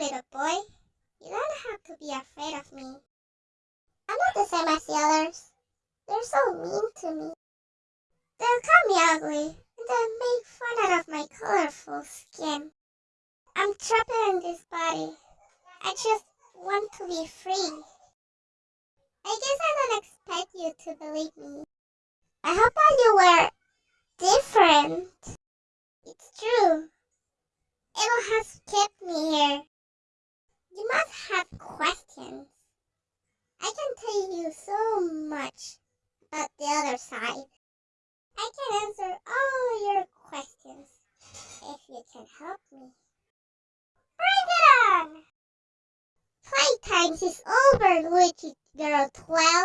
little boy. You don't have to be afraid of me. I'm not the same as the others. They're so mean to me. They'll call me ugly, and they'll make fun out of my colorful skin. I'm trapped in this body. I just want to be free. I guess I don't expect you to believe me. I hope that you were different. It's true. Evil has kept me here. You must have questions. I can so much about the other side. I can answer all your questions if you can help me. Bring it on! Playtime is over, Luigi Girl 12.